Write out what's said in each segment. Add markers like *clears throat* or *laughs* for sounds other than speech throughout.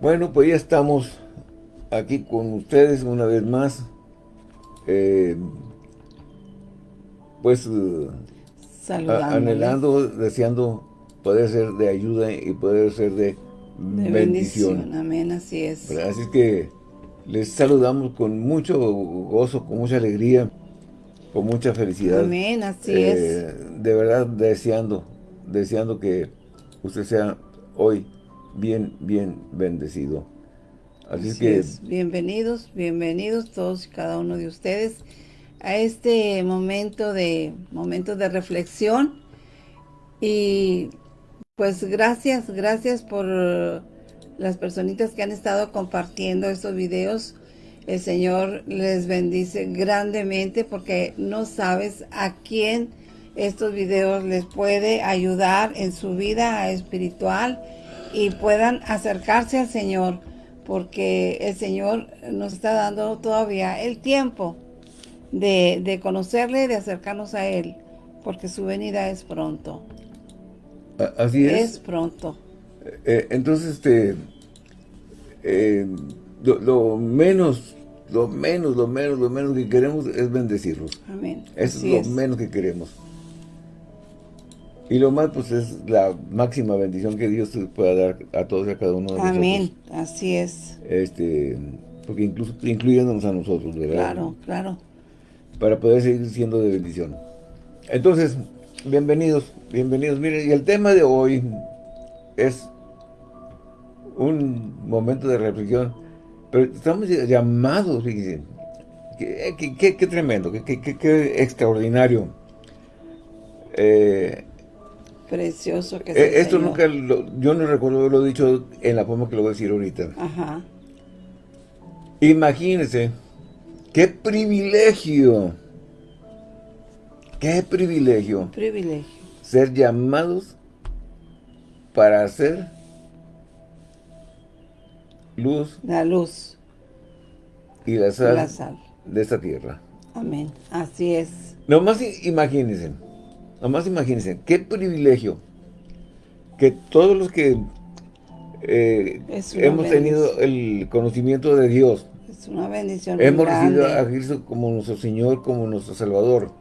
Bueno, pues ya estamos aquí con ustedes una vez más. Eh, pues anhelando, deseando poder ser de ayuda y poder ser de, bendición. Amén, así es. Así es que les saludamos con mucho gozo, con mucha alegría, con mucha felicidad. Amén, así es. Eh, de verdad, deseando, deseando que usted sea hoy bien, bien bendecido. Así, es que... Bienvenidos, bienvenidos todos y cada uno de ustedes a este momento de, momento de reflexión. Y pues gracias, gracias por las personitas que han estado compartiendo estos videos. El Señor les bendice grandemente porque no sabes a quién estos videos les puede ayudar en su vida espiritual y puedan acercarse al Señor porque el Señor nos está dando todavía el tiempo de, de conocerle, de acercarnos a Él, porque su venida es pronto. Así es. Es pronto. Eh, entonces, este, eh, lo, menos, lo menos, lo menos, lo menos que queremos es bendecirlos. Amén. Eso es lo menos que queremos. Y lo más, pues, es la máxima bendición que Dios pueda dar a todos y a cada uno de nosotros. Amén, así es. Este, porque incluso incluyéndonos a nosotros, ¿verdad? Claro, claro para poder seguir siendo de bendición. Entonces, bienvenidos, bienvenidos. Miren, y el tema de hoy es un momento de reflexión, pero estamos llamados, fíjense, qué, qué, tremendo, qué, extraordinario. Eh, Precioso que eh, Esto nunca, yo no recuerdo haberlo dicho en la forma que lo voy a decir ahorita. Ajá. Imagínense ¡Qué privilegio! ¡Qué privilegio! Privilegio. Ser llamados para hacer luz. La luz. Y la sal, de esta tierra. Amén. Así es. Nomás imagínense. Nomás imagínense. ¡Qué privilegio! Que todos los que eh, hemos tenido el conocimiento de Dios, una bendición Hemos recibido a Cristo como nuestro Señor, como nuestro Salvador.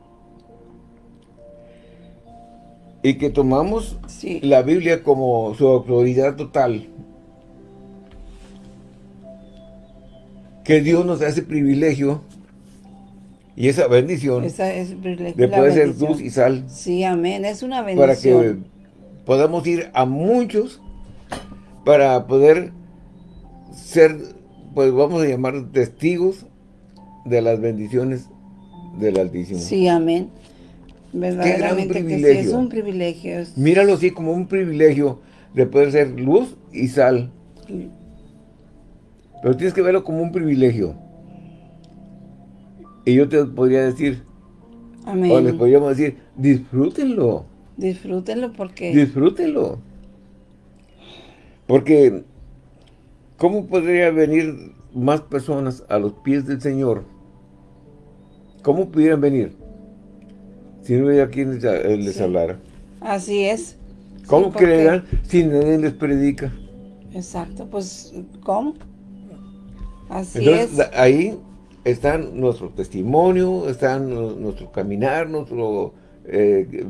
Y que tomamos la Biblia como su autoridad total. Que Dios nos da ese privilegio y esa bendición de poder ser luz y sal. Sí, amén. Es una bendición. Para que podamos ir a muchos para poder ser pues vamos a llamar testigos de las bendiciones del Altísimo. Sí, amén. Verdaderamente que sí, es un privilegio. Míralo así como un privilegio de poder ser luz y sal. Pero tienes que verlo como un privilegio. Y yo te podría decir, Amén. o les podríamos decir, disfrútenlo. Disfrútenlo porque... Disfrútenlo. Porque ¿Cómo podría venir más personas a los pies del Señor? ¿Cómo pudieran venir? Si no hubiera quien les, hablara. Así es. ¿Cómo creerán si nadie les predica? Exacto, pues, ¿cómo? Así Entonces, es. ahí está nuestro testimonio, está nuestro caminar, nuestro eh,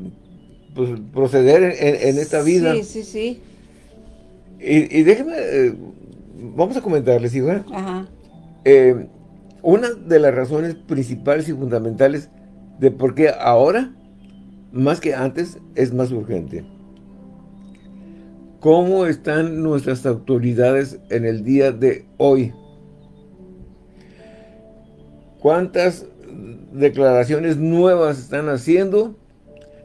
pues, proceder en, esta vida. Sí, sí, sí. Y, y déjeme eh, vamos a comentarles, igual. Eh, una de las razones principales y fundamentales de por qué ahora, más que antes, es más urgente. ¿Cómo están nuestras autoridades en el día de hoy? ¿Cuántas declaraciones nuevas están haciendo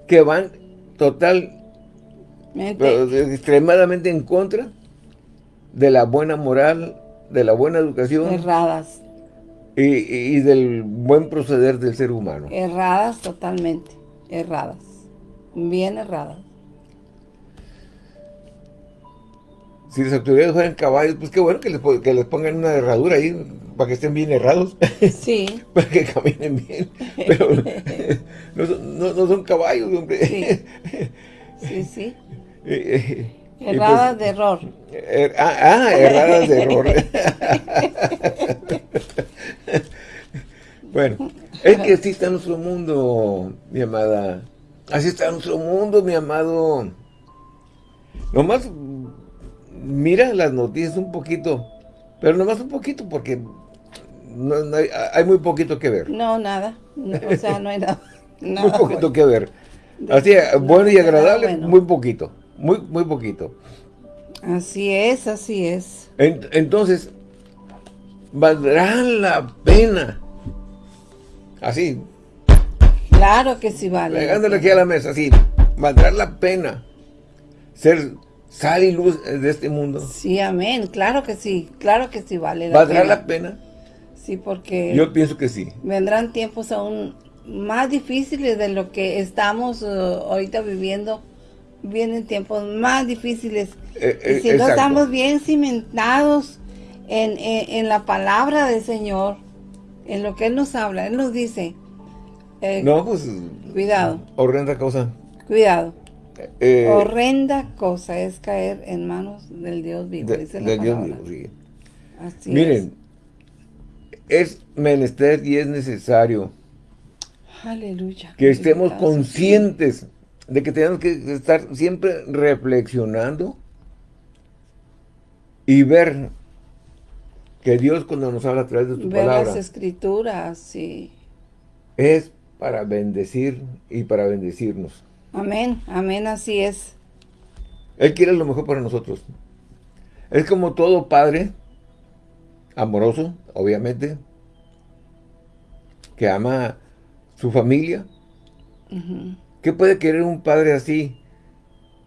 que van total, extremadamente en contra de la buena moral, de la buena educación. Erradas. Y, del buen proceder del ser humano. Erradas totalmente, erradas. Bien erradas. Si las autoridades fueran caballos, pues qué bueno que les, que les pongan una herradura ahí para que estén bien errados. *laughs* Sí. *laughs* para que caminen bien. Pero *laughs* no, son caballos, hombre. Sí, sí. sí. Eh, eh, Erradas de error. Er, ah, ah, erradas de error. bueno, es que así está nuestro mundo, mi amada. Así está nuestro mundo, mi amado. Nomás mira las noticias un poquito, pero nomás un poquito porque hay, muy poquito que ver. No, nada. o sea, no hay nada. *laughs* muy poquito que ver. Así, bueno y agradable, muy poquito. Muy, muy poquito. Así es, así es. entonces, valdrá la pena. Así. Claro que sí vale. Pegándole aquí a la mesa, así. Valdrá la pena ser sal y luz de este mundo. Sí, amén. Claro que sí. Claro que sí vale la ¿Valdrá la pena? Sí, porque... Yo pienso que sí. Vendrán tiempos aún más difíciles de lo que estamos uh, ahorita viviendo. Vienen tiempos más difíciles. Eh, y eh, si no estamos bien cimentados en, en, la palabra del Señor, en lo que Él nos habla, Él nos dice... Eh, no, pues... Cuidado. Horrenda cosa. Cuidado. Horrenda cosa es caer en manos del Dios vivo, dice la Dios vivo, sí. Así Miren, es menester y es necesario Aleluya. que estemos conscientes de que tenemos que estar siempre reflexionando y ver que Dios cuando nos habla a través de su ver palabra. las escrituras, sí. Es para bendecir y para bendecirnos. Amén, amén, así es. Él quiere lo mejor para nosotros. Es como todo padre amoroso, obviamente, que ama su familia. ¿Qué puede querer un padre así?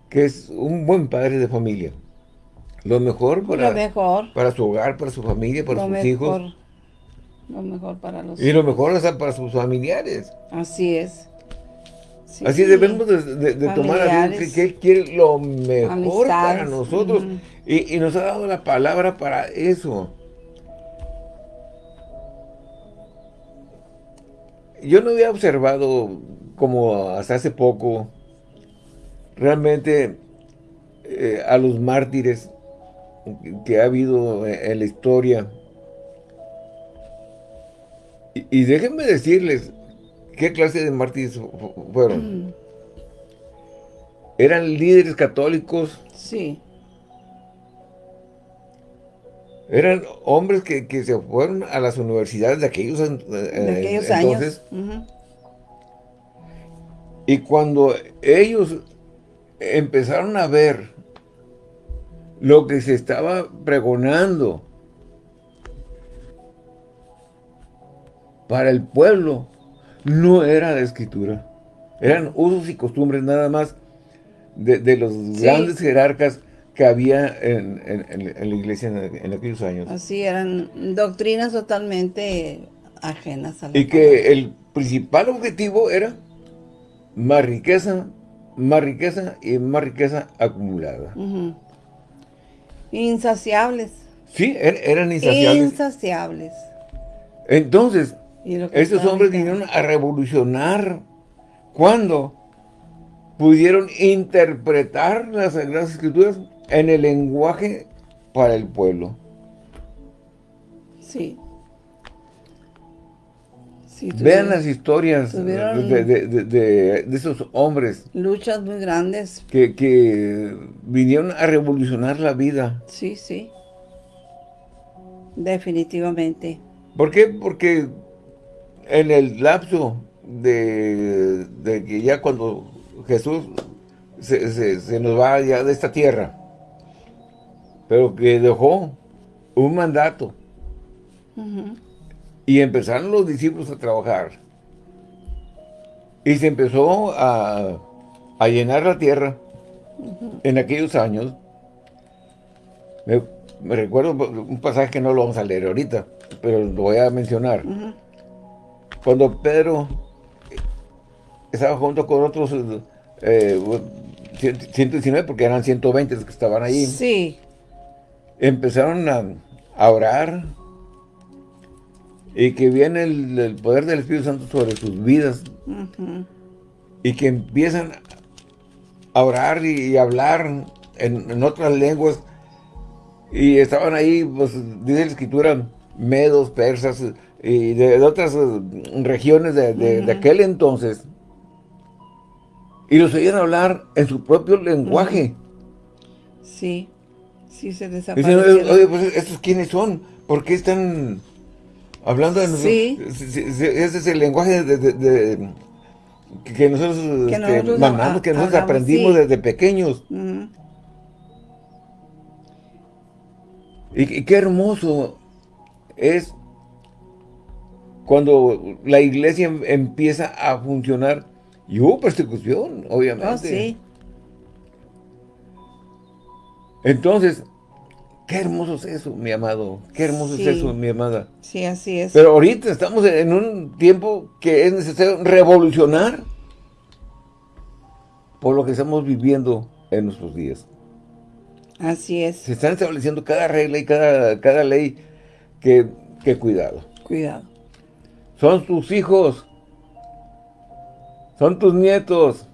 Que es un buen padre de familia. Lo mejor para, mejor. para su hogar, para su familia, para sus hijos. Lo mejor para los Y lo mejor para sus familiares. Así es. Así debemos de, tomar a Dios que, Él quiere lo mejor para nosotros. y, y nos ha dado la palabra para eso. yo no había observado como hasta hace poco realmente eh, a los mártires que ha habido en la historia. Y, déjenme decirles qué clase de mártires fueron. Mm. Eran líderes católicos. Sí. Eran hombres que, se fueron a las universidades de aquellos, eh, entonces. Y cuando ellos empezaron a ver lo que se estaba pregonando para el pueblo, no era de escritura. Eran usos y costumbres nada más de, los grandes jerarcas que había en, la iglesia en, aquellos años. Así, eran doctrinas totalmente ajenas a la Y que el principal objetivo era más riqueza, más riqueza y más riqueza acumulada. Insaciables. Sí, er, eran insaciables. Insaciables. Entonces, estos hombres vinieron a revolucionar. ¿Cuándo? Pudieron interpretar las Sagradas Escrituras en el lenguaje para el pueblo. Sí. Vean las historias de, esos hombres. Luchas muy grandes. Que, vinieron a revolucionar la vida. Sí, sí. Definitivamente. ¿Por qué? Porque en el lapso de, que ya cuando Jesús se, se, nos va ya de esta tierra, pero que dejó un mandato. Y empezaron los discípulos a trabajar. Y se empezó a, llenar la tierra en aquellos años. Me, recuerdo un pasaje que no lo vamos a leer ahorita, pero lo voy a mencionar. Cuando Pedro estaba junto con otros 119, eh, porque eran 120 los que estaban ahí. Sí empezaron a, orar y que viene el, poder del Espíritu Santo sobre sus vidas y que empiezan a orar y, hablar en, otras lenguas, y estaban ahí, pues, dice la escritura, medos, persas, y de, otras eh, regiones de, aquel entonces, y los oían hablar en su propio lenguaje. Sí, sí se desaparecieron. Dicen, oye, pues, ¿estos quiénes son? ¿Por qué están hablando de nosotros? Sí. Ese es el lenguaje de, que nosotros, que este, mandamos, que nosotros aprendimos desde pequeños. y, qué hermoso es cuando la iglesia em, empieza a funcionar y hubo persecución, obviamente. Oh, sí. Entonces, qué hermoso es eso, mi amado. Qué hermoso es eso, mi amada. Sí, así es. Pero ahorita estamos en un tiempo que es necesario revolucionar por lo que estamos viviendo en nuestros días. Así es. Se están estableciendo cada regla y cada, cada ley que, que cuidado. Cuidado. Son tus hijos. Son tus nietos.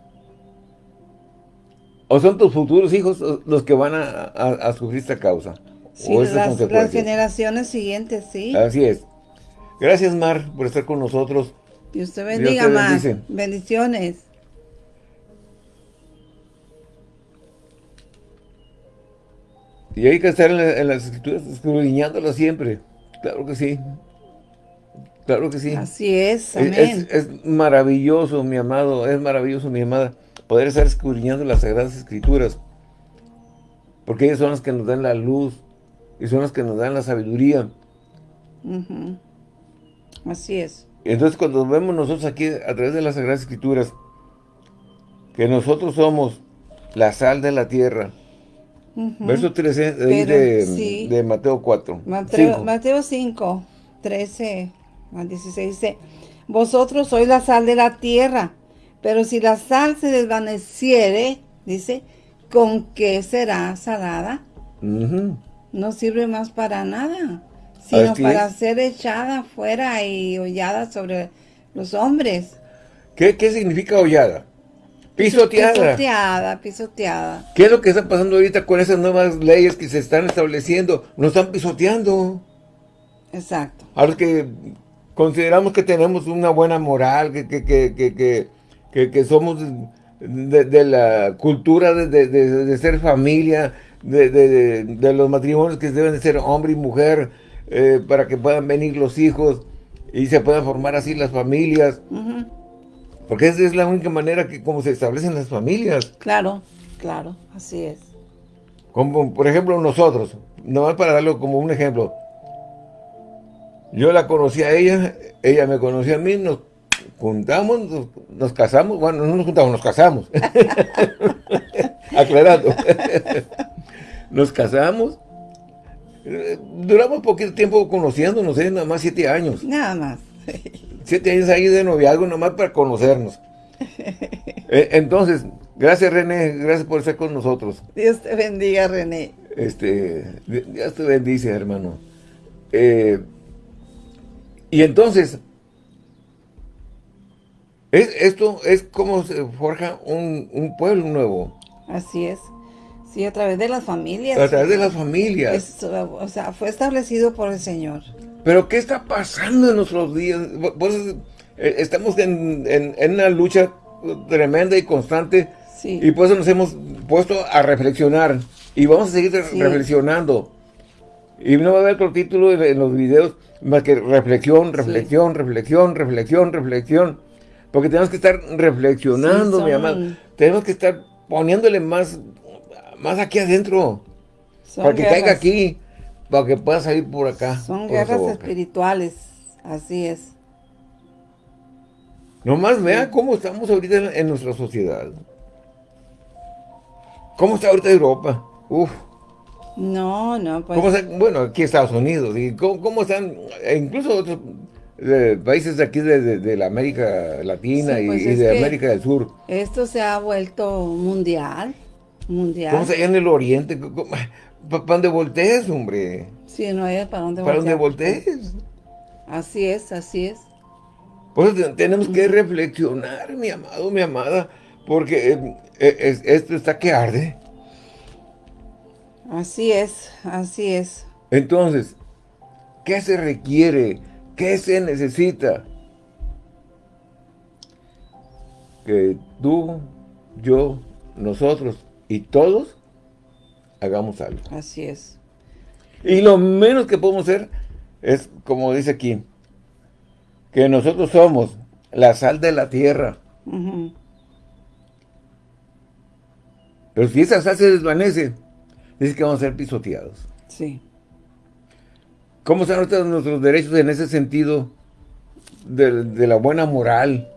O son tus futuros hijos los que van a, sufrir esta causa. Sí, las, las, generaciones siguientes, sí. Así es. Gracias, Mar, por estar con nosotros. Y usted bendiga, Mar. Bendiciones. Y hay que estar en, las escrituras escudriñándolas siempre. Claro que sí. Claro que sí. Así es, amén. Es, maravilloso, mi amado, es maravilloso, mi amada, poder estar escudriñando las Sagradas Escrituras. Porque ellas son las que nos dan la luz y son las que nos dan la sabiduría. Así es. Entonces cuando vemos nosotros aquí a través de las Sagradas Escrituras que nosotros somos la sal de la tierra, Verso 13 de, Mateo 4. Mateo 5. 13 a 16 dice, Vosotros sois la sal de la tierra, pero si la sal se desvaneciere, dice, ¿con qué será salada? No sirve más para nada, sino para ser echada fuera y hollada sobre los hombres. ¿Qué, qué significa hollada? Pisoteada. Pisoteada, pisoteada. ¿Qué es lo que está pasando ahorita con esas nuevas leyes que se están estableciendo? Nos están pisoteando. Exacto. Ahora que consideramos que tenemos una buena moral, que, que, que, que somos de, la cultura de, ser familia, de, los matrimonios que deben de ser hombre y mujer, eh, para que puedan venir los hijos y se puedan formar así las familias. Porque esa es la única manera que como se establecen las familias. Claro, claro, así es. Como por ejemplo nosotros, nomás para darlo como un ejemplo. Yo la conocí a ella, ella me conoció a mí, nos juntamos, nos, casamos, bueno, no nos juntamos, nos casamos. *laughs* Aclarando. *laughs* nos casamos. Duramos poquito tiempo conociéndonos, ¿eh? nada más siete años. Nada más. siete años ahí de noviazgo nomás para conocernos. *laughs* Eh, entonces, gracias René, gracias por estar con nosotros. Dios te bendiga René. Este, Dios te bendice hermano. Eh, y entonces, es, esto es como se forja un, pueblo nuevo. Así es. Sí, a través de las familias. A través de las familias. o sea, fue establecido por el Señor. Pero ¿qué está pasando en nuestros días? Pues, estamos en, una lucha tremenda y constante. Y por eso nos hemos puesto a reflexionar. Y vamos a seguir reflexionando. Y no va a haber otro título en, los videos más que reflexión, reflexión, reflexión, reflexión, reflexión. Porque tenemos que estar reflexionando, mi amado. Tenemos que estar poniéndole más, más aquí adentro. para que caiga aquí para que pueda salir por acá. Son guerras espirituales, así es. Nomás vea cómo estamos ahorita en, nuestra sociedad. ¿Cómo está ahorita Europa? Uf. No, no, pues... bueno, aquí Estados Unidos. ¿Y cómo, están? E incluso otros eh, países de aquí de, la América Latina y, pues de América del Sur. Esto se ha vuelto mundial. Mundial. ¿Cómo está allá en el Oriente? ¿Para dónde voltees, hombre? Sí, no hay para dónde ¿Para dónde voltees? Así es, así es. Pues tenemos que reflexionar, mi amado, mi amada, porque eh, eh, esto está que arde. Así es, así es. Entonces, ¿qué se requiere? ¿Qué se necesita? Que tú, yo, nosotros y todos hagamos algo. Así es. Y lo menos que podemos hacer es, como dice aquí, que nosotros somos la sal de la tierra. Pero si esa sal se desvanece, dice que vamos a ser pisoteados. Sí. ¿Cómo están nuestros derechos en ese sentido de, la buena moral?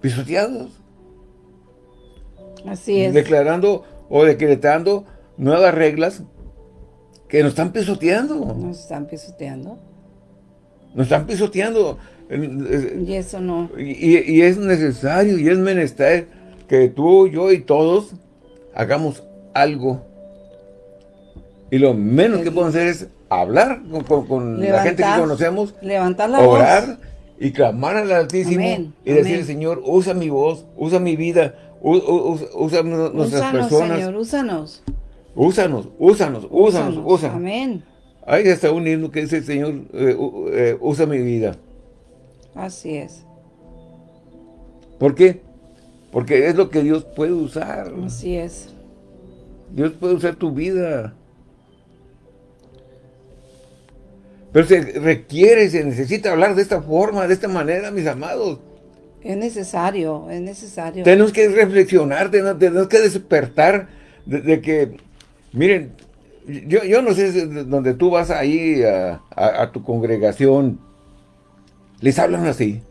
Pisoteados. Así es. Declarando o decretando nuevas reglas que nos están pisoteando. Nos están pisoteando. Nos están pisoteando. Y eso no. Y, es necesario y es menester que tú, yo y todos hagamos algo. Y lo menos que podemos hacer es hablar con, la gente que conocemos, levantar la orar y clamar al Altísimo y decirle, Señor, usa mi voz, usa mi vida, usa, nuestras personas. Señor, úsanos. Úsanos, úsanos, úsanos, úsanos. Amén. Hay hasta un himno que dice, Señor, eh, eh, usa mi vida. Así es. ¿Por qué? Porque es lo que Dios puede usar. Así es. Dios puede usar tu vida. Pero se requiere, se necesita hablar de esta forma, de esta manera, mis amados. Es necesario, es necesario. Tenemos que reflexionar, tenemos, que despertar de que Miren, yo, yo no sé donde tú vas ahí a, tu congregación, les hablan así.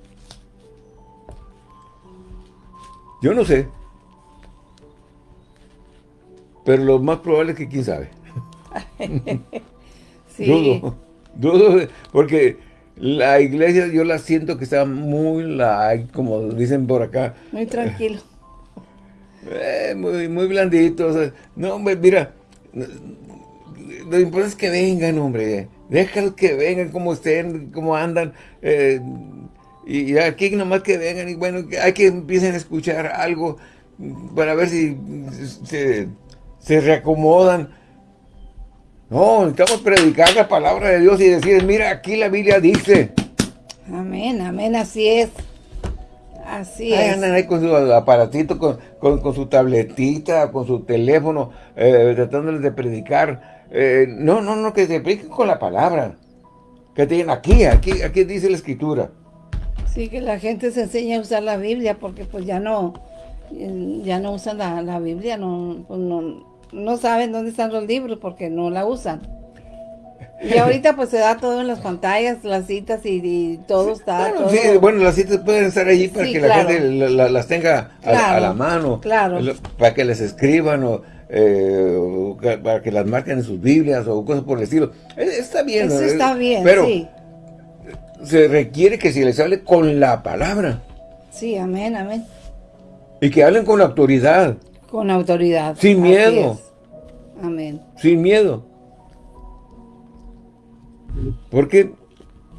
Yo no sé. Pero lo más probable es que quién sabe. *laughs* sí. Dudo, dudo, porque la iglesia yo la siento que está muy like, como dicen por acá. Muy tranquilo. Eh, muy, muy blandito. no, mira, lo importante es que vengan, hombre. Déjalos que vengan, como estén, como andan. Eh, y aquí nomás que vengan. Y bueno, hay que empiecen a escuchar algo para ver si se, reacomodan. No, necesitamos predicar la palabra de Dios y decir, mira, aquí la Biblia dice. Amén, amén, así es. Así es. Andan ahí con su aparatito, con, su tabletita, con su teléfono, eh, tratándoles de predicar. Eh, no, no, no, que se prediquen con la palabra. Que tienen aquí, aquí, aquí dice la escritura. Sí, que la gente se enseña a usar la Biblia porque pues ya no, ya no usan la, Biblia, pues, no, no saben dónde están los libros porque no la usan. Y ahorita pues se da todo en las pantallas, las citas y, todo está. Sí, bueno, las citas pueden estar allí para que la gente las tenga a, la mano. Claro. Para que les escriban o, eh, para que las marquen en sus Biblias o cosas por el estilo. Eh, está bien. Eso está bien, pero se requiere que se les hable con la palabra. Sí, amén, amén. Y que hablen con autoridad. Con autoridad. Sin miedo. Amén. Sin miedo. ¿Por qué?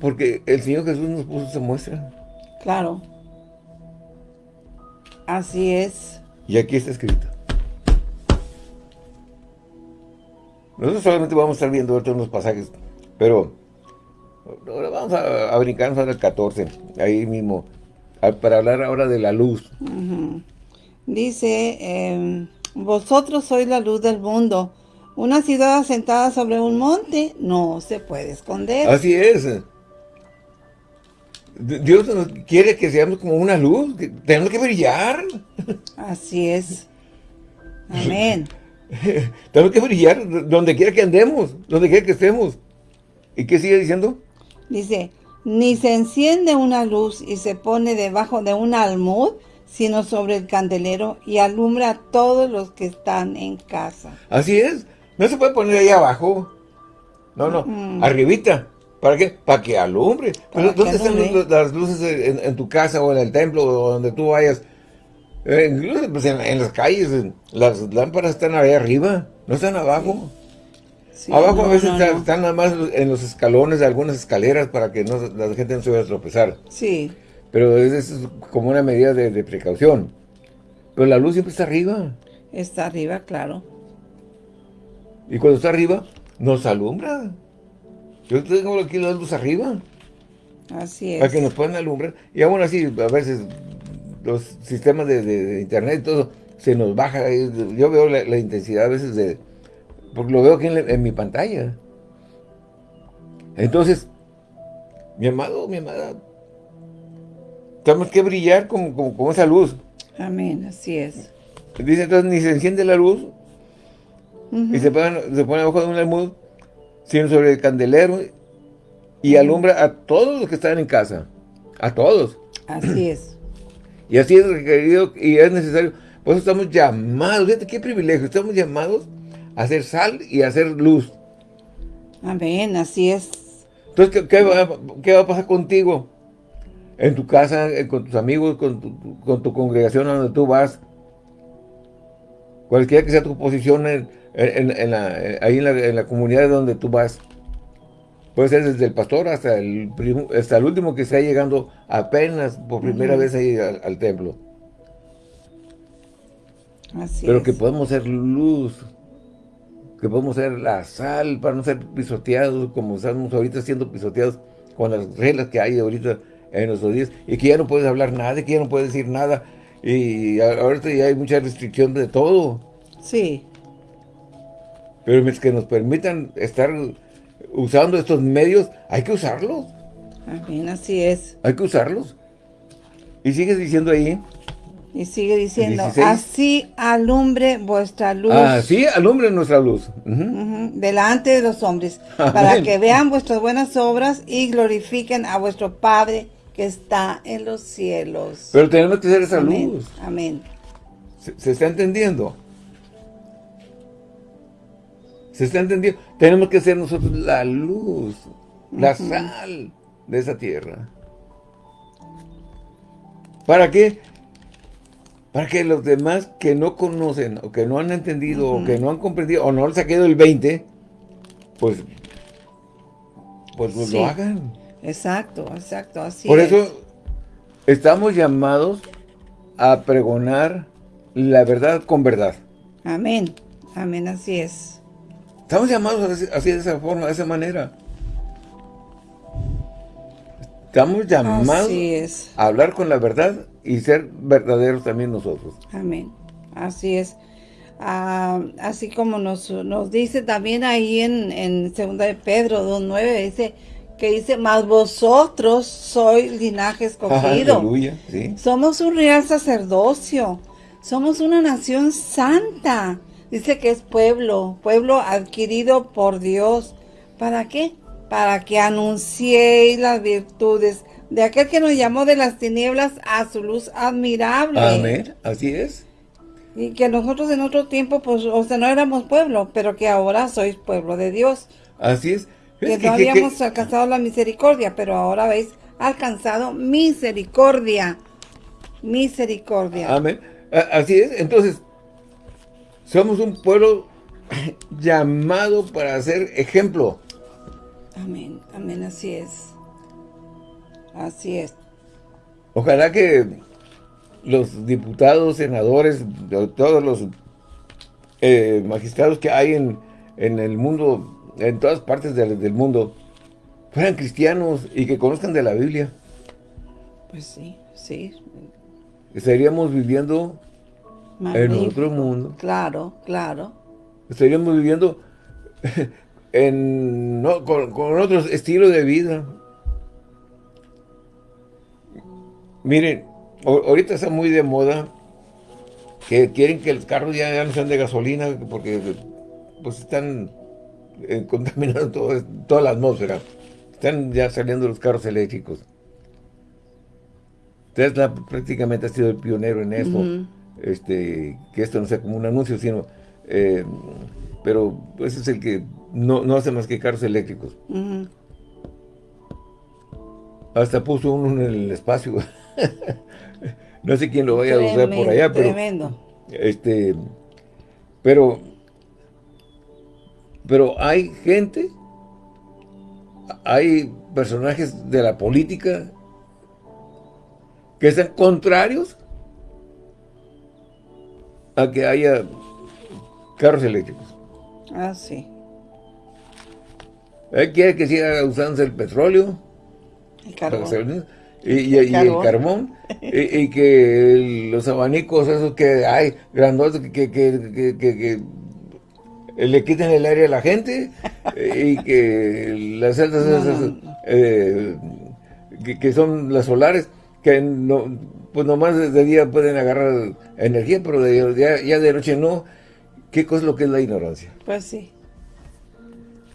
Porque el Señor Jesús nos puso esa muestra. Claro. Así es. Y aquí está escrito. Nosotros solamente vamos a estar viendo ahorita unos pasajes, pero ahora vamos a, brincarnos ahora el 14, ahí mismo, para hablar ahora de la luz. Dice, em, vosotros sois la luz del mundo. Una ciudad asentada sobre un monte no se puede esconder. Así es. Dios quiere que seamos como una luz, tenemos que brillar. Así es. Amén. *laughs* tenemos que brillar donde quiera que andemos, donde quiera que estemos. ¿Y qué sigue diciendo? Dice, ni se enciende una luz y se pone debajo de un almud, sino sobre el candelero y alumbra a todos los que están en casa. Así es. No se puede poner ahí abajo. No, no, mm. arribita. ¿Para qué? Para que alumbre. ¿Dónde están las luces en, tu casa o en el templo o donde tú vayas? Eh, incluso pues, en, las calles, las lámparas están ahí arriba, no están abajo. abajo a veces están nada más en los escalones de algunas escaleras para que no, la gente no se vaya a tropezar. Sí. Pero es, es como una medida de, de precaución. Pero la luz siempre está arriba. Está arriba, claro. Y cuando está arriba, nos alumbra. Yo tengo aquí la luz arriba. Así es. Para que nos puedan alumbrar. Y aún así, a veces, los sistemas de, internet y todo, se nos baja. Yo veo la, intensidad a veces de... Porque lo veo aquí en, mi pantalla. Entonces, mi amado, mi amada, tenemos que brillar como, esa luz. Amén, así es. Dice entonces, ni se enciende la luz y se pone, se pone abajo de un almud, sino sobre el candelero y alumbra a todos los que están en casa. A todos. Así es. *clears throat* Y así es requerido y es necesario. Por eso estamos llamados, fíjate qué privilegio, estamos llamados a hacer sal y a hacer luz. Amén, así es. Entonces, ¿qué, va, a pasar contigo? En tu casa, eh, con tus amigos, con tu, congregación a donde tú vas. Cualquiera que sea tu posición en, eh, ahí en la comunidad donde tú vas. Puede ser desde el pastor hasta el, hasta el último que está llegando apenas por primera vez ahí al, templo. Así Pero que podemos ser luz, que podemos ser la sal para no ser pisoteados como estamos ahorita siendo pisoteados con las reglas que hay ahorita en nuestros días y que ya no puedes hablar nada, que ya no puedes decir nada y ahorita ya hay mucha restricción de todo. Sí. Pero es que nos permitan estar usando estos medios, hay que usarlos. Amén, así es. Hay que usarlos. Y sigue diciendo ahí. Y sigue diciendo, así alumbre vuestra luz. Así alumbre nuestra luz. delante de los hombres, *laughs* para que vean vuestras buenas obras y glorifiquen a vuestro Padre que está en los cielos. Pero tenemos que ser esa luz. Amén. ¿Se está entendiendo? ¿Se está entendiendo? Tenemos que ser nosotros la luz, la sal de esa tierra. ¿Para qué? Para que los demás que no conocen, o que no han entendido, o que no han comprendido, o no les ha quedado el 20, pues, pues lo hagan. Exacto, exacto, así Por eso estamos llamados a pregonar la verdad con verdad. Amén, amén, así es. Estamos llamados así, de esa forma, de esa manera. Estamos llamados a hablar con la verdad y ser verdaderos también nosotros. Amén. Así es. Ah, así como nos, nos dice también ahí en, en 2 de Pedro 2.9, dice que dice, mas vosotros sois linaje *laughs* escogido. Aleluya, Somos un real sacerdocio. Somos una nación santa Dice que es pueblo, pueblo adquirido por Dios. ¿Para qué? Para que anunciéis las virtudes de aquel que nos llamó de las tinieblas a su luz admirable. Amén, así es. Y que nosotros en otro tiempo, pues, o sea, no éramos pueblo, pero que ahora sois pueblo de Dios. Así es. Que, no habíamos alcanzado la misericordia, pero ahora habéis alcanzado misericordia. Misericordia. Amén. Así es. Entonces, somos un pueblo *clears throat* llamado para ser ejemplo. Amén, amén, así es. Así es. Ojalá que los diputados, senadores, todos los eh, magistrados que hay en, el mundo, en todas partes del, del, mundo, fueran cristianos y que conozcan de la Biblia. Pues sí, sí. Estaríamos viviendo en otro mundo. Claro, claro. Estaríamos viviendo *laughs* en, con, con otro estilo de vida. Miren, ahorita está muy de moda que quieren que los carros ya, no sean de gasolina porque pues están eh, contaminando toda la atmósfera. Están ya saliendo los carros eléctricos. Tesla prácticamente ha sido el pionero en eso este, que esto no sea como un anuncio, sino, eh, pero ese es el que no, hace más que carros eléctricos. Hasta puso uno en el espacio. *laughs* no sé quién lo vaya a usar por allá, pero... Tremendo. Este, pero, pero hay gente, hay personajes de la política que están contrarios a que haya carros eléctricos. Ah, sí. Él quiere que siga usándose el petróleo. El carbón. Y, el carbón. *laughs* y, que los abanicos esos que hay, grandosos, que, que, le quiten el aire a la gente y que las celdas esas, eh, que, son las solares, que no, pues nomás de día pueden agarrar energía, pero de, ya, de noche no. ¿Qué cosa es lo que es la ignorancia? Pues sí.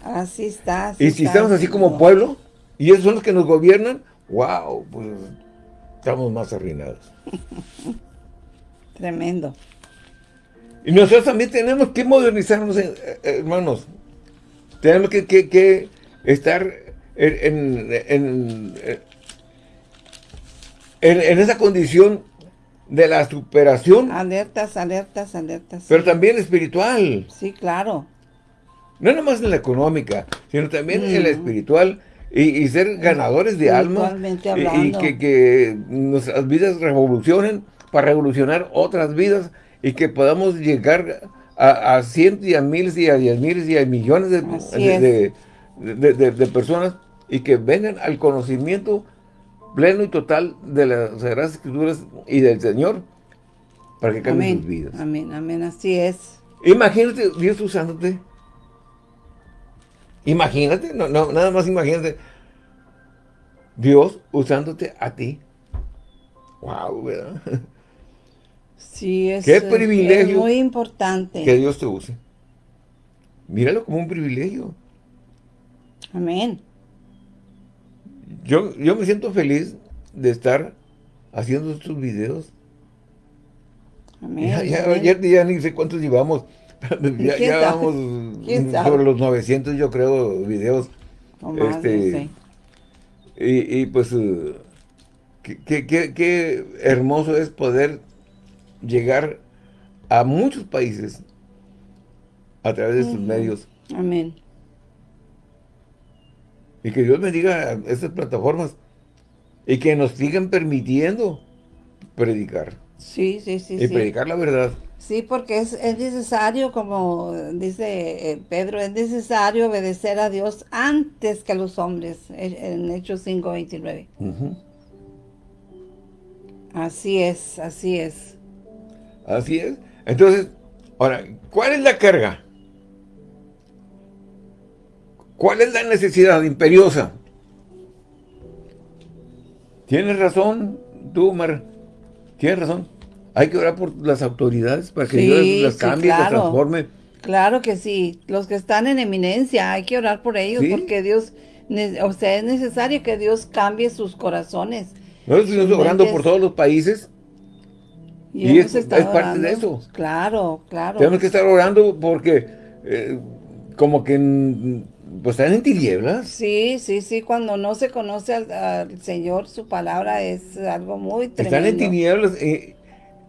Así está. y si estamos así como pueblo, y esos son los que nos gobiernan, wow, pues estamos más arruinados. *laughs* Tremendo. Y nosotros también tenemos que modernizarnos, eh, eh, hermanos. Tenemos que, estar en, en, en, esa condición de la superación. Alertas, alertas, alertas. Pero también espiritual. Sí, claro. No nomás en la económica, sino también en la mm. espiritual y, ser ganadores de alma. Y, que, que, nuestras vidas revolucionen para revolucionar otras vidas y que podamos llegar a, cientos y a miles y a diez miles y a millones de, de, personas y que vengan al conocimiento pleno y total de las Sagradas Escrituras y del Señor para que cambien sus vidas. Amén, amén, así es. Imagínate Dios usándote Imagínate, no, no, nada más imagínate. Dios usándote a ti. Wow, ¿verdad? *laughs* Sí, es, Qué privilegio muy importante. Que Dios te use. Míralo como un privilegio. Amén. Yo, yo me siento feliz de estar haciendo estos videos. Amén. Ya, ya, ya ni sé cuántos llevamos. *laughs* ya, vamos *laughs* sobre los 900, yo creo, videos. este, y, pues, uh, qué, hermoso es poder llegar a muchos países a través de sus medios. Amén. Y que Dios bendiga estas plataformas y que nos sigan permitiendo predicar. Sí, sí, sí. Y predicar la verdad. Sí, porque es, necesario, como dice eh, Pedro, es necesario obedecer a Dios antes que a los hombres, en Hechos 5.29. Así es, así es. Así es. Entonces, ahora, ¿cuál es la carga? ¿Cuál es la necesidad imperiosa? Tienes razón, tú, Mar. Tienes razón. Hay que orar por las autoridades para que Dios las cambie, las transforme. Claro que sí. Los que están en eminencia, hay que orar por ellos porque Dios, o sea, es necesario que Dios cambie sus corazones. Nosotros estamos orando por todos los países y, es, parte de eso. Claro, claro. Tenemos que estar orando porque eh, como que pues están en tinieblas. Sí, sí, sí, cuando no se conoce al, Señor, su palabra es algo muy tremendo. Están en tinieblas, eh,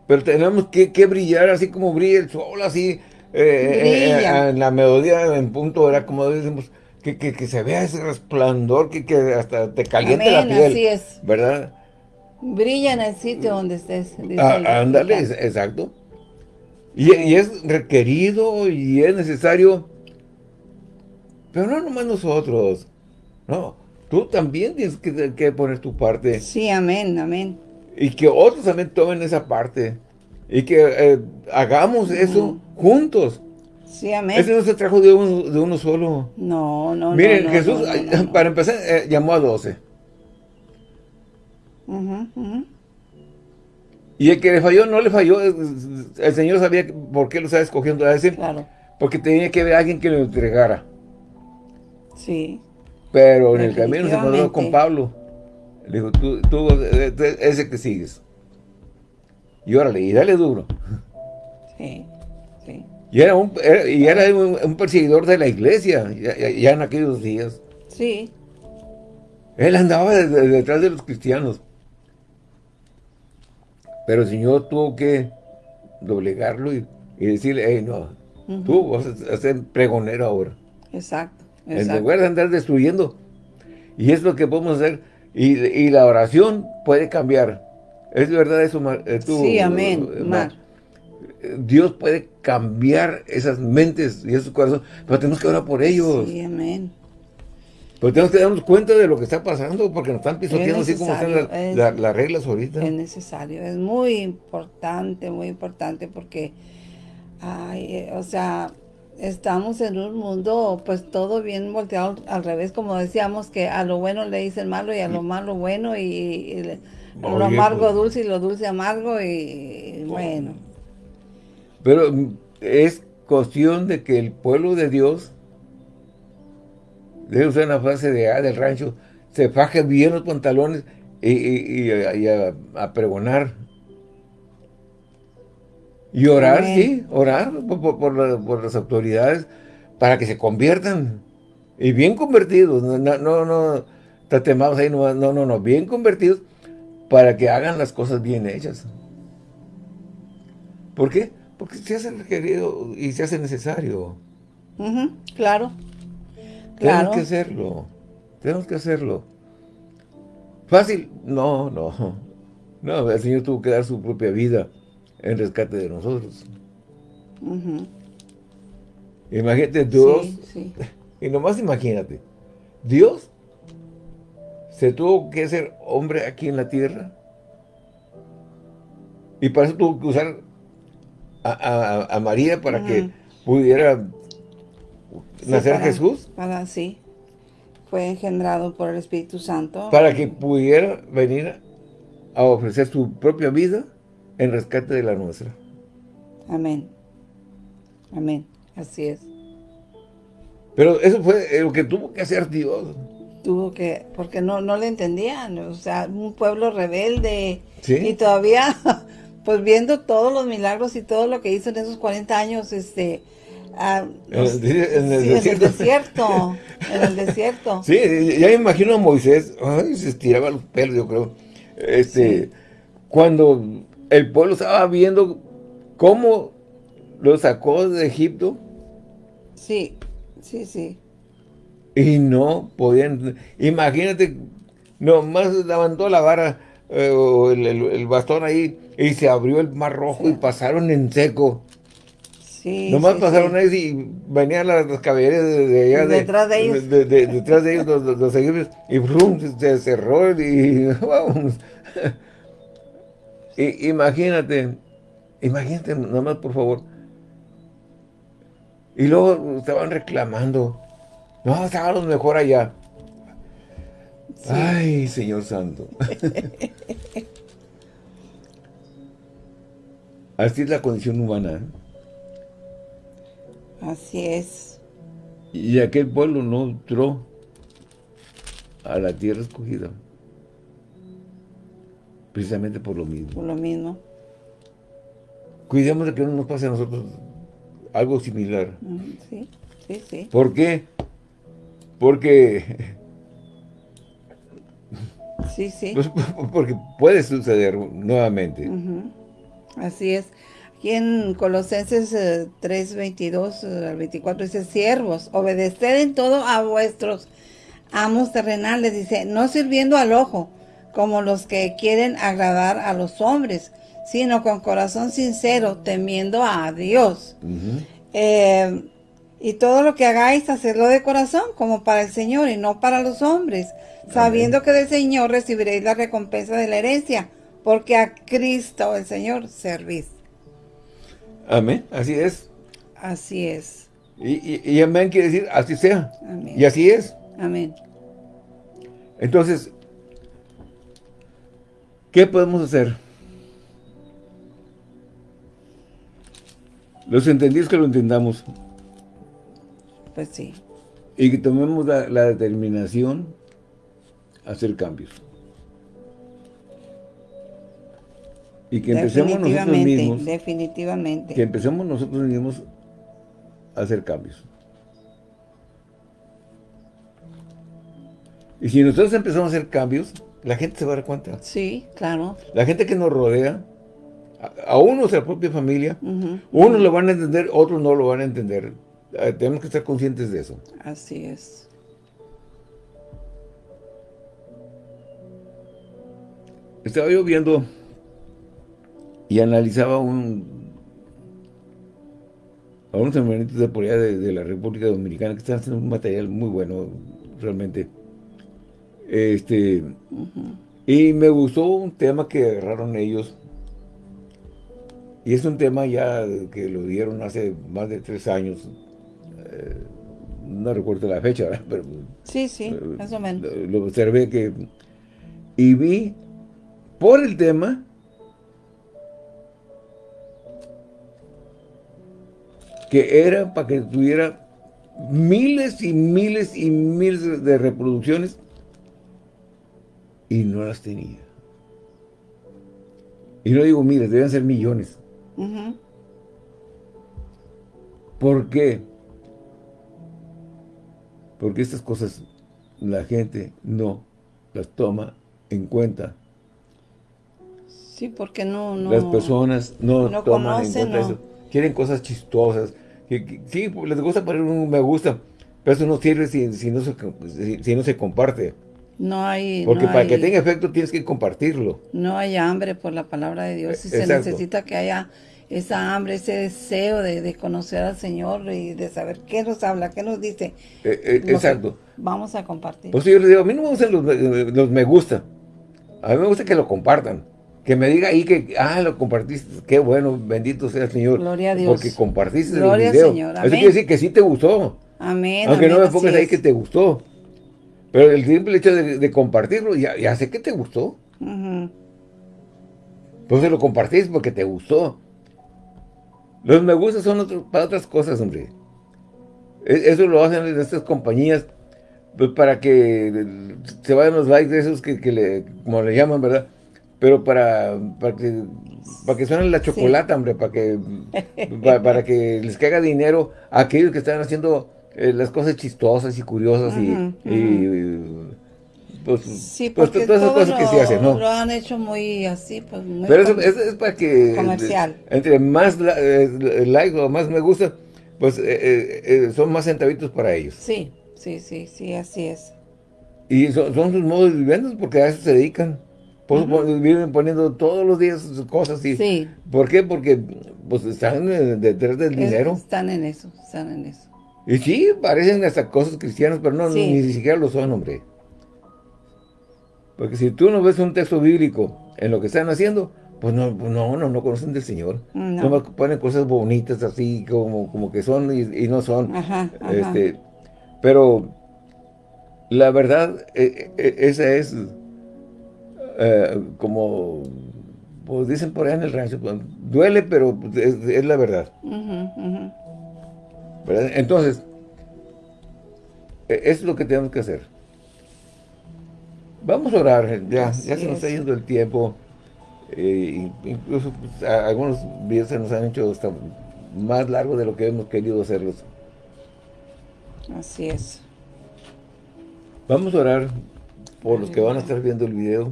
pero tenemos que, brillar así como brilla el sol, así, eh, eh, en la melodía, en punto, era como decimos, que, que, se vea ese resplandor, que, que hasta te caliente la piel. así es. ¿Verdad? Brilla en el sitio donde estés. Ah, ándale, exacto. Y, y, es requerido y es necesario, pero no nomás nosotros, no, tú también tienes que, que poner tu parte. Sí, amén, amén. Y que otros también tomen esa parte. Y que eh, hagamos eso juntos. Sí, amén. Ese no se trajo de uno, de uno solo. No, no, Miren, Jesús, para empezar, eh, llamó a doce. Y el que le falló, no le falló. El Señor sabía por qué lo estaba escogiendo a ese. Claro. Porque tenía que ver a alguien que lo entregara. Sí. Pero en el camino se encontró con Pablo. Le dijo, tú, tú, ese que sigues. Y órale, y dale duro. Sí, sí. Y era un, y era un, perseguidor de la iglesia, ya, en aquellos días. Sí. Él andaba detrás de los cristianos. Pero el Señor tuvo que doblegarlo y, decirle, hey, no, tú vas a ser pregonero ahora. Exacto, exacto. En lugar de andar destruyendo. Y es lo que podemos hacer y, la oración puede cambiar. ¿Es verdad eso, eh, sí, amén, Dios puede cambiar esas mentes y esos corazones, pero tenemos que orar por ellos. Sí, amén. Pero tenemos que darnos cuenta de lo que está pasando, porque nos están pisoteando así como están las reglas ahorita. Es necesario, es muy importante, muy importante, porque, ay, o sea, estamos en un mundo, pues todo bien volteado al revés, como decíamos, que a lo bueno le dicen malo y a lo malo bueno, y, lo amargo pues. dulce y lo dulce amargo, y bueno. Pero es cuestión de que el pueblo de Dios debe usar una frase de A del rancho, se faje bien los pantalones y, a, pregonar. Y orar, sí, orar por, las autoridades para que se conviertan. Y bien convertidos, no, no, no, tatemados ahí, no, no, no, bien convertidos para que hagan las cosas bien hechas. ¿Por qué? Porque se hace requerido y se hace necesario. claro. Tenemos que hacerlo. Tenemos que hacerlo. ¿Fácil? No, no. No, el Señor tuvo que dar su propia vida en rescate de nosotros. Imagínate, Dios, *laughs* y nomás imagínate, Dios se tuvo que hacer hombre aquí en la tierra y para eso tuvo que usar a, María para que pudiera nacer Jesús. Para, sí. Fue engendrado por el Espíritu Santo. Para que pudiera venir a ofrecer su propia vida en rescate de la nuestra. Amén. Amén. Así es. Pero eso fue lo que tuvo que hacer Dios. Tuvo que, porque no, no le entendían, o sea, un pueblo rebelde. Y todavía, *laughs* pues viendo todos los milagros y todo lo que hizo en esos 40 años, este, Ah, en, el, desierto. en el *laughs* desierto. Sí, ya me imagino a Moisés, se estiraba los pelos, yo creo. Este, Cuando el pueblo estaba viendo cómo lo sacó de Egipto. Sí, sí, sí. Y no podían, imagínate, nomás levantó la vara eh, o el, bastón ahí y se abrió el mar rojo y pasaron en seco. Nomás pasaron ahí y venían las, caballerías de, allá. Detrás de, ellos. detrás de ellos, los, los, egipcios. Y brum, se cerró y *laughs* vamos. y, imagínate, imagínate nomás por favor. Y luego estaban reclamando. No, estábamos mejor allá. Ay, Señor Santo. *laughs* Así es la condición humana. ¿eh? Así es. Y aquel pueblo no entró a la tierra escogida. Precisamente por lo mismo. Por lo mismo. Cuidemos de que no nos pase a nosotros algo similar. Sí, sí, sí. ¿Por qué? Porque... Sí, sí. *laughs* Pues, porque puede suceder nuevamente. Así es. Aquí en Colosenses 3, 22 al 24 dice, siervos, obedeced en todo a vuestros amos terrenales, dice, no sirviendo al ojo, como los que quieren agradar a los hombres, sino con corazón sincero, temiendo a Dios. Eh, y todo lo que hagáis, hacerlo de corazón, como para el Señor y no para los hombres, sabiendo que del Señor recibiréis la recompensa de la herencia, porque a Cristo el Señor servís. Amén, así es. Así es. Y, amén quiere decir así sea. Amén. Y así es. Amén. Entonces, ¿qué podemos hacer? Los entendidos que lo entendamos. Pues sí. Y que tomemos la, la determinación a hacer cambios. Y que empecemos nosotros mismos. Definitivamente. Que empecemos nosotros mismos a hacer cambios. Y si nosotros empezamos a hacer cambios, la gente se va a dar cuenta. Sí, claro. La gente que nos rodea, a, unos de la propia familia, unos lo van a entender, otros no lo van a entender. Eh, tenemos que estar conscientes de eso. Así es. Estaba yo viendo y analizaba un, a unos hermanitos de por allá de, la República Dominicana que están haciendo un material muy bueno, realmente. Este, y me gustó un tema que agarraron ellos, y es un tema ya que lo dieron hace más de tres años, eh, no recuerdo la fecha, ¿verdad? Pero, sí, sí, eh, más o menos. Lo, observé que, y vi por el tema, que era para que tuviera miles y miles y miles de reproducciones y no las tenía. Y no digo miles, deben ser millones. ¿Por qué? Porque estas cosas la gente no las toma en cuenta. Sí, porque no... no las personas no, toman en cuenta eso. Quieren cosas chistosas. Sí, les gusta poner un me gusta, pero eso no sirve si, no, se, si no se comparte. No hay... Porque para que tenga efecto tienes que compartirlo. No hay hambre por la palabra de Dios. Y se necesita que haya esa hambre, ese deseo de, conocer al Señor y de saber qué nos habla, qué nos dice. Eh, eh, exacto. Vamos a compartir. Pues yo les digo, a mí no me gustan los, me gusta. A mí me gusta que lo compartan. Que me diga ahí que, ah, lo compartiste, qué bueno, bendito sea el Señor. Gloria a Dios. Porque compartiste el video. Señor. Eso quiere decir que sí te gustó. Amén. Aunque no me pongas ahí que te gustó. Pero el simple hecho de, compartirlo, ya, sé que te gustó. Entonces lo compartís porque te gustó. Los me gusta son para otras cosas, hombre. E, eso lo hacen estas compañías pues, para que se vayan los likes de esos que, le, como le llaman, ¿verdad? Pero para, para que para que suenen la chocolata, hombre, para que para, que les caiga dinero a aquellos que están haciendo eh, las cosas chistosas y curiosas y, pues, sí, pues todas esas cosas que se hacen, ¿no? Lo han hecho muy así, pues muy Pero eso, es para que comercial. entre más eh, like o más me gusta, pues eh, son más centavitos para ellos. Sí, sí, sí, sí, así es. Y son, sus modos de viviendas porque a eso se dedican. Pues, viven poniendo todos los días cosas y sí. ¿Por qué? Porque pues están detrás del dinero. Están en eso, están en eso. Y sí, parecen hasta cosas cristianas, pero no, ni, siquiera lo son, hombre. Porque si tú no ves un texto bíblico en lo que están haciendo, pues no, pues no, no, no conocen del Señor. No. ponen cosas bonitas así, como, como que son y, no son. Este, pero la verdad, e, e, esa es eh, como, pues dicen por ahí en el rancho, pues, duele, pero es, la verdad. Entonces, e, es lo que tenemos que hacer. Vamos a orar, ya, ya se nos está yendo el tiempo. Eh, incluso pues, algunos videos se nos han hecho hasta más largos de lo que hemos querido hacerlos. Así es. Vamos a orar por los que van a estar viendo el video,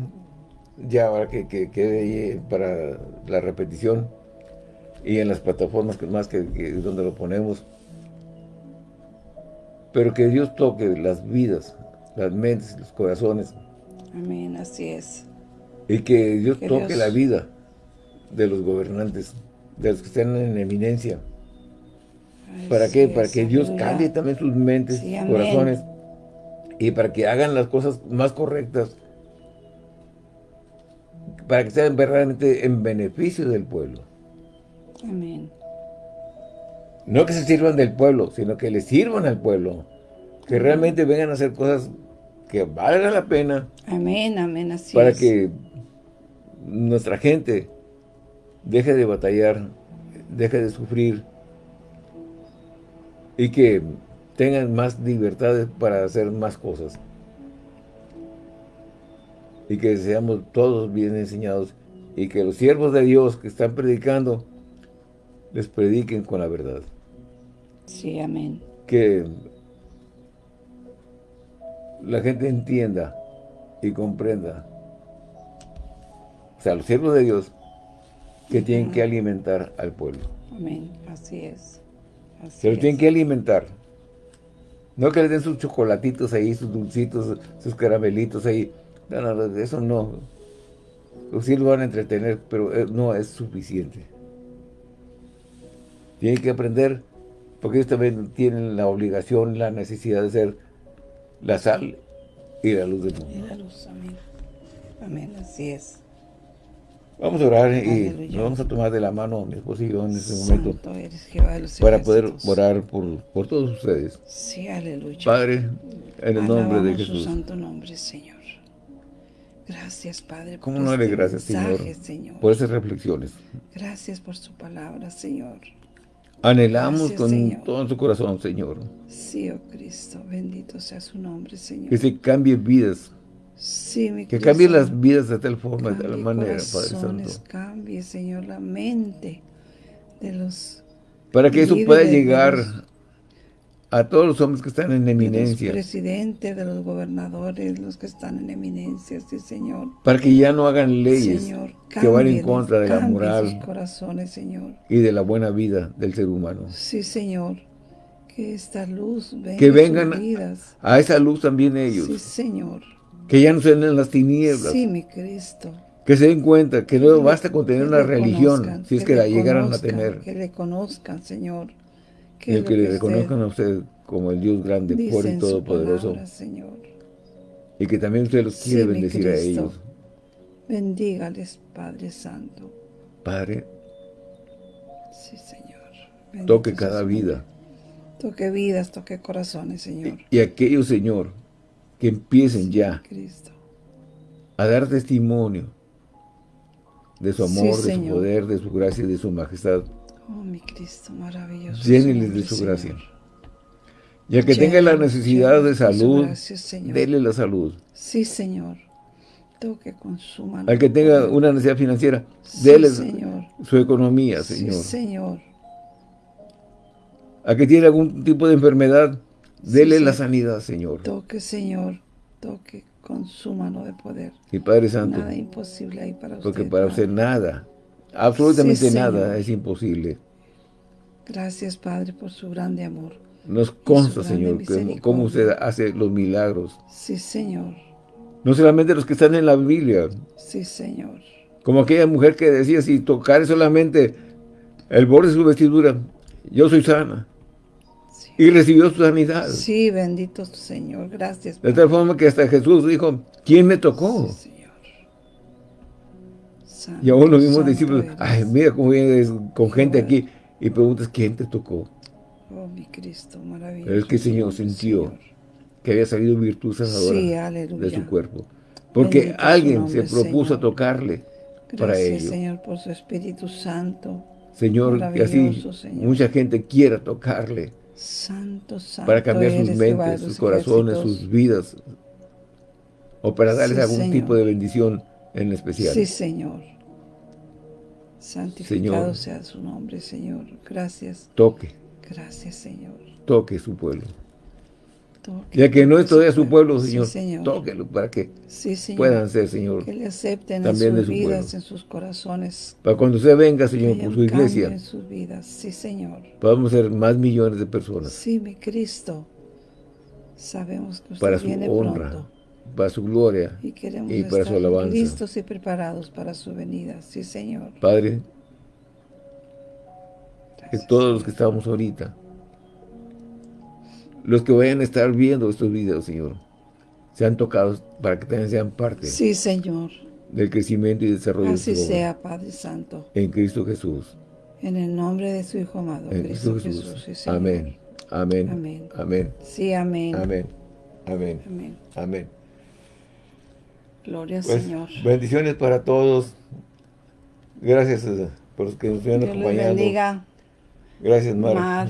ya ahora que quede ahí para la repetición y en las plataformas que más que, que donde lo ponemos pero que Dios toque las vidas, las mentes, los corazones. Amén, así es. Y que Dios toque la vida de los gobernantes, de los que están en eminencia. ¿Para qué? Para que Dios cambie también sus mentes, corazones, y para que hagan las cosas más correctas, para que sean verdaderamente en beneficio del pueblo. Amén. No que se sirvan del pueblo, sino que le sirvan al pueblo. Que realmente vengan a hacer cosas que valgan la pena. Amén, amén, así Para que nuestra gente deje de batallar, deje de sufrir y que tengan más libertades para hacer más cosas. Y que seamos todos bien enseñados y que los siervos de Dios que están predicando les prediquen con la verdad. Sí, amén. Que la gente entienda y comprenda, o sea, los siervos de Dios, que tienen que alimentar al pueblo. Amén, así es. Se lo tienen que alimentar. No que les den sus chocolatitos ahí, sus dulcitos, sus caramelitos ahí. No, no, eso no. Sí lo van a entretener, pero eh, no es suficiente. Tienen que aprender porque ellos también tienen la obligación, la necesidad de ser la sal y la luz del mundo. Y la luz, amén. Amén, así es. Vamos a orar Aleluya. y nos vamos a tomar de la mano mi esposo y yo en este momento Santo eres Jehová de los para poder orar por, por todos ustedes. Sí, aleluya. Padre, en el nombre de Jesús. su santo nombre, Señor. Gracias, Padre, por ¿Cómo no darle este gracias, Señor, mensaje, Señor. por esas reflexiones? Gracias por su palabra, Señor. Anhelamos Gracias, con Señor. todo su corazón, Señor, Sí, oh Cristo, bendito sea su nombre, Señor. que se cambien vidas, Sí, mi que Cristo. cambien las vidas de tal forma, de tal Cambie manera, Padre Santo, Cambie, Señor, la mente de los para que eso pueda llegar los- a todos los hombres que están en de los eminencia, presidentes, de los gobernadores, los que están en eminencia, sí, Señor. para que ya no hagan leyes Señor, que van en contra de la moral sus corazones, Señor. y de la buena vida del ser humano. Sí, Señor. Que esta luz venga Que a vengan vidas. a esa luz también ellos, Sí, Señor. que ya no sean en las tinieblas, Sí, mi Cristo. que se den cuenta que no Que basta con tener que una religión, si es que le la llegaran a tener, Que le conozcan, Señor. Y el lo que le reconozcan a usted como el Dios grande, fuerte y todopoderoso, palabra, Señor. y que también usted los quiere bendecir a ellos. Bendígales, Padre Santo. Padre, Sí, Señor. Bendito toque cada vida. Toque vidas, toque corazones, Señor. Y aquellos, Señor, que empiecen ya Cristo. a dar testimonio de su Sí, amor, de su poder, de su gracia y de su majestad, Oh, mi Cristo, maravilloso. lléneles de su Señor. gracia. Y al que tenga la necesidad de salud, gracia, Señor. dele la salud. Sí, Señor. Toque con su mano. Al que tenga una necesidad financiera, Sí, dele Señor. su economía, Sí, Señor. Señor. Al que tiene algún tipo de enfermedad, dele Sí, la Señor. sanidad, Señor. Toque, Señor. Toque con su mano de poder. Y Padre Santo, Nada imposible ahí para usted. porque para usted nada, absolutamente Sí, nada es imposible. Gracias, Padre, por su grande amor. Nos consta, Señor, cómo usted hace los milagros. Sí, Señor. No solamente los que están en la Biblia, Sí, Señor. como aquella mujer que decía, si tocar solamente el borde de su vestidura, yo soy sana. Sí. Y recibió su sanidad. Sí, bendito Señor. Gracias. De tal forma que hasta Jesús dijo, ¿quién me tocó? Sí. Santo, Y aún los mismos discípulos, eres. ay, mira cómo vienes con gente aquí y preguntas, ¿quién te tocó? Oh, mi Cristo, maravilloso. Pero es que el Señor sintió Señor. que había salido virtud sanadora Sí, de su cuerpo. Porque Bendito alguien nombre, se propuso Señor. a tocarle para Gracias, ello. Señor, por su Espíritu Santo. Señor, que así Señor. mucha gente quiera tocarle Santo, santo. para cambiar sus mentes, sus corazones, sus vidas, o para darles Sí, algún Señor. tipo de bendición en especial. Sí, Señor. Santificado Señor. sea su nombre, Señor. Gracias. Toque, Gracias, Señor. toque su pueblo. Toque, Ya que no es todavía su pueblo, Sí, Señor, Señor. tóquelo para que Sí, Señor. puedan ser, Señor, Que le acepten también en de sus su vidas, pueblo. en sus corazones. para cuando usted venga, Señor, por su iglesia, en sus vidas. Sí, Señor. podamos ser más millones de personas Sí, mi Cristo. Sabemos que usted para su viene honra, pronto. Para su gloria. Y queremos y para su alabanza. listos y preparados para su venida. Sí, Señor. Padre, que todos los que estamos ahorita, los que vayan a estar viendo estos videos, Señor, sean tocados para que también sean parte Sí, Señor. del crecimiento y desarrollo Así de su sea, Padre Santo. En Cristo Jesús. En el nombre de su Hijo amado, En Cristo Cristo Jesús. Jesús. sí, Señor. Amén. Amén. Amén. Amén. Sí, amén. Amén. Amén. Amén. Amén. Gloria al Pues, Señor. bendiciones para todos. Gracias eh, por los que nos estuvieron acompañando. bendiga, Gracias, Mar. Mar,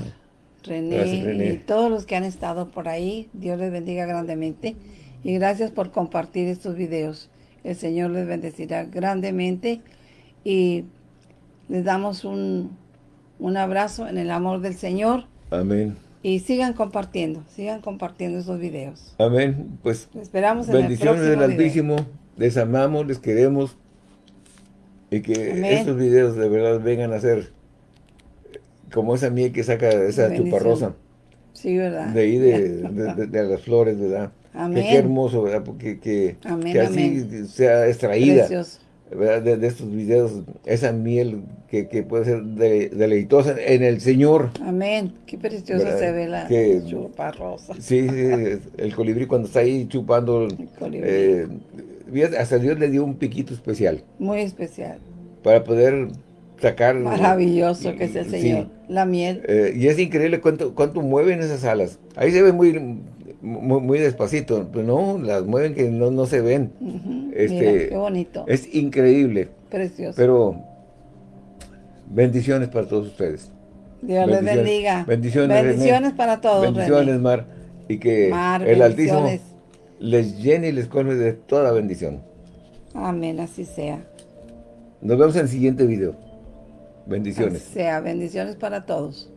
René, Gracias, René. y todos los que han estado por ahí. Dios les bendiga grandemente. Y gracias por compartir estos videos. El Señor les bendecirá grandemente. Y les damos un, un abrazo en el amor del Señor. Amén. Y sigan compartiendo, sigan compartiendo estos videos. Amén. Pues esperamos en bendiciones el del video. Altísimo. Les amamos, les queremos. Y que Amén. estos videos de verdad vengan a ser como esa miel que saca esa Bendición. chuparrosa. Sí, ¿verdad? De ahí de, *laughs* de- de- de las flores, ¿verdad? Amén. Que qué hermoso, ¿verdad? Porque que, Amén, que así amén. sea extraída Precioso. De, estos videos, esa miel que, puede ser deleitosa en el Señor. Amén. Qué preciosa se ve la chupa rosa. Sí, el colibrí cuando está ahí chupando. Eh, hasta Dios le dio un piquito especial. Muy especial. Para poder sacar... Maravilloso que es el Señor. La miel. Eh, y es increíble cuánto, cuánto mueven esas alas. Ahí se ve muy, muy, despacito. Pero no, las mueven que no, no se ven. este, qué bonito. Es increíble. Precioso. Pero bendiciones para todos ustedes. Dios les bendiga. Bendiciones, Bendiciones para todos, Bendiciones, Mar. Y que el Altísimo les llene y les colme de toda bendición. Amén, así sea. Nos vemos en el siguiente video. Bendiciones. sea, bendiciones para todos.